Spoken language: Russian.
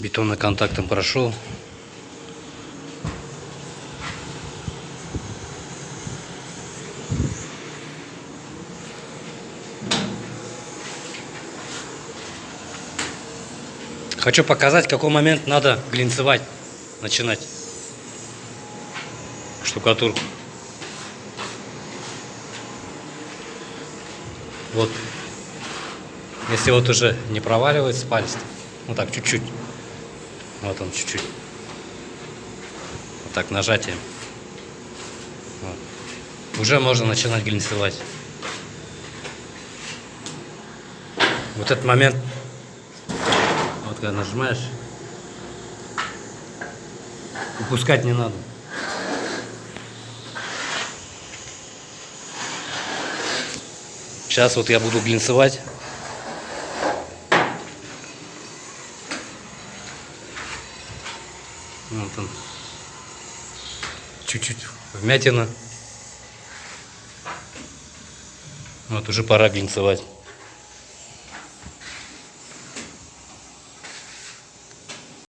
Бетонно-контактом прошел. Хочу показать, в какой момент надо глинцевать, начинать штукатурку. Вот. Если вот уже не проваливается палец, ну так, чуть-чуть. Вот он, чуть-чуть. Вот так, нажатием. Вот. Уже можно начинать глинцевать. Вот этот момент, вот когда нажимаешь, упускать не надо. Сейчас вот я буду глинцевать. Вот он. Чуть-чуть вмятина. Вот уже пора глинцевать.